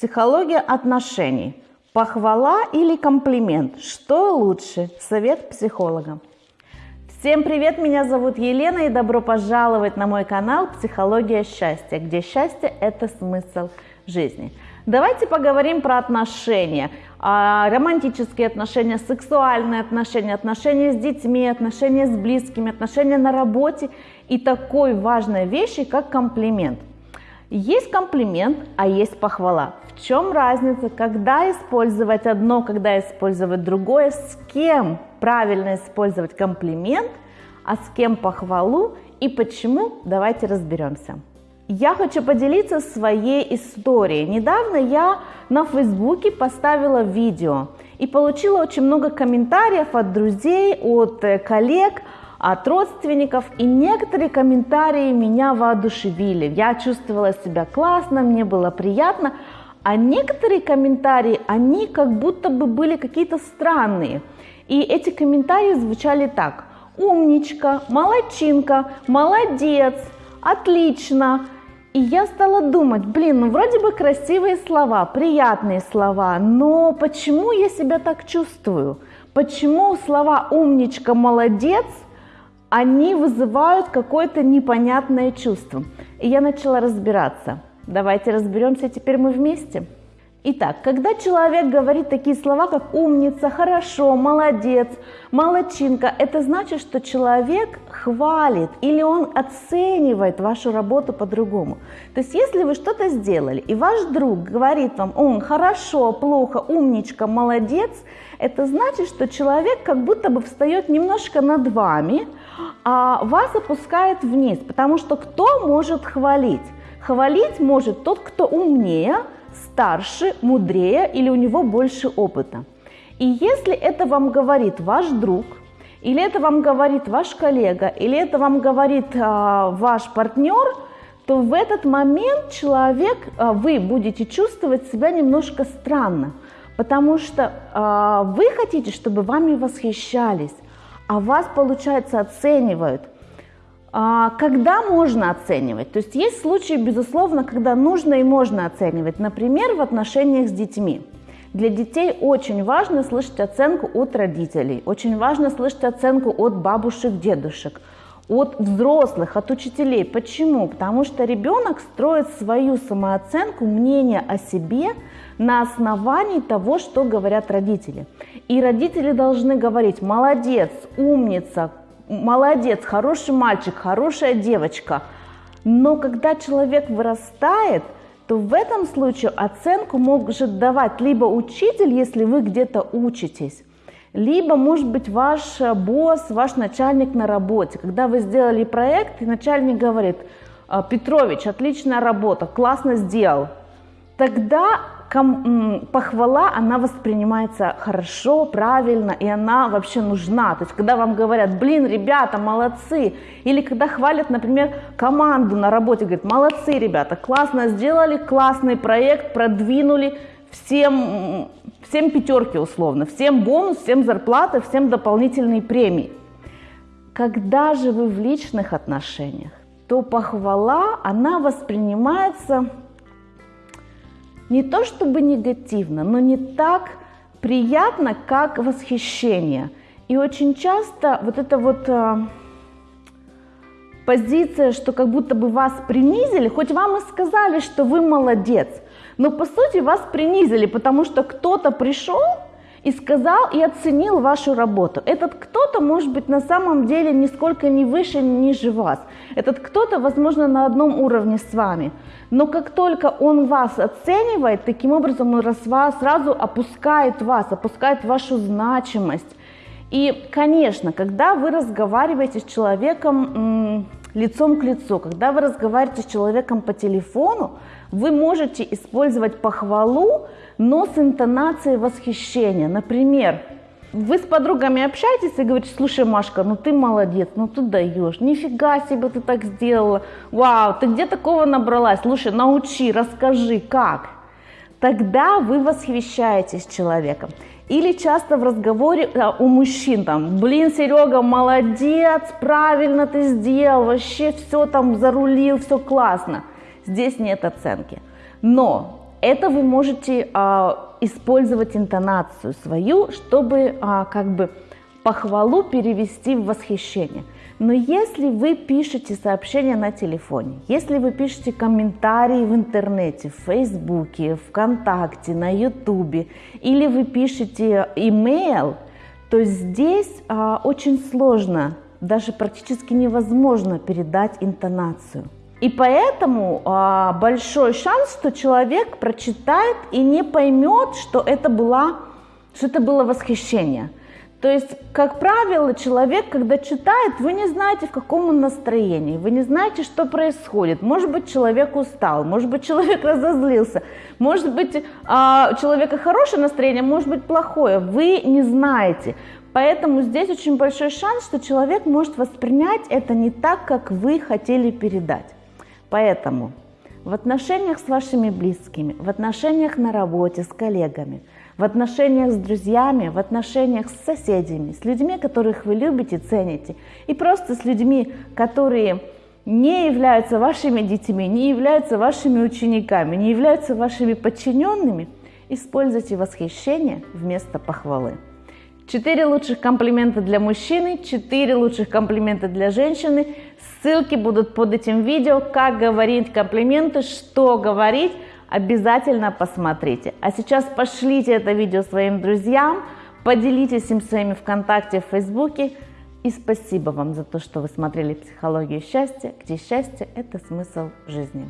Психология отношений. Похвала или комплимент? Что лучше? Совет психолога. Всем привет, меня зовут Елена и добро пожаловать на мой канал «Психология счастья», где счастье – это смысл жизни. Давайте поговорим про отношения, а, романтические отношения, сексуальные отношения, отношения с детьми, отношения с близкими, отношения на работе и такой важной вещи, как комплимент. Есть комплимент, а есть похвала. В чем разница, когда использовать одно, когда использовать другое, с кем правильно использовать комплимент, а с кем похвалу и почему, давайте разберемся. Я хочу поделиться своей историей. Недавно я на Фейсбуке поставила видео и получила очень много комментариев от друзей, от э, коллег от родственников, и некоторые комментарии меня воодушевили. Я чувствовала себя классно, мне было приятно, а некоторые комментарии, они как будто бы были какие-то странные. И эти комментарии звучали так. Умничка, молодчинка, молодец, отлично. И я стала думать, блин, ну вроде бы красивые слова, приятные слова, но почему я себя так чувствую? Почему слова умничка, молодец – они вызывают какое-то непонятное чувство. И я начала разбираться. Давайте разберемся теперь мы вместе. Итак, когда человек говорит такие слова, как умница, хорошо, молодец, молодчинка, это значит, что человек хвалит или он оценивает вашу работу по-другому. То есть, если вы что-то сделали, и ваш друг говорит вам, он хорошо, плохо, умничка, молодец, это значит, что человек как будто бы встает немножко над вами, а вас опускает вниз, потому что кто может хвалить? Хвалить может тот, кто умнее, старше, мудрее или у него больше опыта. И если это вам говорит ваш друг, или это вам говорит ваш коллега, или это вам говорит а, ваш партнер, то в этот момент человек, а, вы будете чувствовать себя немножко странно, потому что а, вы хотите, чтобы вами восхищались, а вас, получается, оценивают – а, когда можно оценивать? То есть есть случаи, безусловно, когда нужно и можно оценивать. Например, в отношениях с детьми. Для детей очень важно слышать оценку от родителей, очень важно слышать оценку от бабушек, дедушек, от взрослых, от учителей. Почему? Потому что ребенок строит свою самооценку, мнение о себе на основании того, что говорят родители. И родители должны говорить «молодец», «умница», молодец, хороший мальчик, хорошая девочка. Но когда человек вырастает, то в этом случае оценку может давать либо учитель, если вы где-то учитесь, либо, может быть, ваш босс, ваш начальник на работе. Когда вы сделали проект, и начальник говорит, «А, Петрович, отличная работа, классно сделал. Тогда похвала, она воспринимается хорошо, правильно, и она вообще нужна. То есть, когда вам говорят, блин, ребята, молодцы, или когда хвалят, например, команду на работе, говорят, молодцы, ребята, классно сделали, классный проект, продвинули, всем, всем пятерки условно, всем бонус, всем зарплаты, всем дополнительные премии. Когда же вы в личных отношениях, то похвала, она воспринимается не то чтобы негативно, но не так приятно, как восхищение. И очень часто вот эта вот э, позиция, что как будто бы вас принизили, хоть вам и сказали, что вы молодец, но по сути вас принизили, потому что кто-то пришел и сказал и оценил вашу работу. Этот кто-то может быть на самом деле нисколько не выше, ни ниже вас. Этот кто-то, возможно, на одном уровне с вами. Но как только он вас оценивает, таким образом он сразу опускает вас, опускает вашу значимость. И, конечно, когда вы разговариваете с человеком лицом к лицу, когда вы разговариваете с человеком по телефону, вы можете использовать похвалу, но с интонацией восхищения. Например, вы с подругами общаетесь и говорите, слушай, Машка, ну ты молодец, ну ты даешь, нифига себе ты так сделала, вау, ты где такого набралась, слушай, научи, расскажи, как. Тогда вы восхищаетесь человеком. Или часто в разговоре а, у мужчин там, блин, Серега, молодец, правильно ты сделал, вообще все там зарулил, все классно. Здесь нет оценки. Но это вы можете а, использовать интонацию свою, чтобы а, как бы похвалу перевести в восхищение. Но если вы пишете сообщения на телефоне, если вы пишете комментарии в интернете, в Фейсбуке, ВКонтакте, на Ютубе, или вы пишете имейл, то здесь а, очень сложно, даже практически невозможно передать интонацию. И поэтому а, большой шанс, что человек прочитает и не поймет, что это, была, что это было восхищение. То есть, как правило, человек, когда читает, вы не знаете, в каком он настроении, вы не знаете, что происходит. Может быть, человек устал, может быть, человек разозлился, может быть, а, у человека хорошее настроение, может быть, плохое. Вы не знаете. Поэтому здесь очень большой шанс, что человек может воспринять это не так, как вы хотели передать. Поэтому в отношениях с вашими близкими, в отношениях на работе, с коллегами, в отношениях с друзьями, в отношениях с соседями, с людьми, которых вы любите, цените, и просто с людьми, которые не являются вашими детьми, не являются вашими учениками, не являются вашими подчиненными, используйте восхищение вместо похвалы. Четыре лучших комплимента для мужчины, четыре лучших комплимента для женщины. Ссылки будут под этим видео, как говорить комплименты, что говорить. Обязательно посмотрите. А сейчас пошлите это видео своим друзьям, поделитесь им своими ВКонтакте, в Фейсбуке. И спасибо вам за то, что вы смотрели «Психологию счастья», где счастье – это смысл жизни.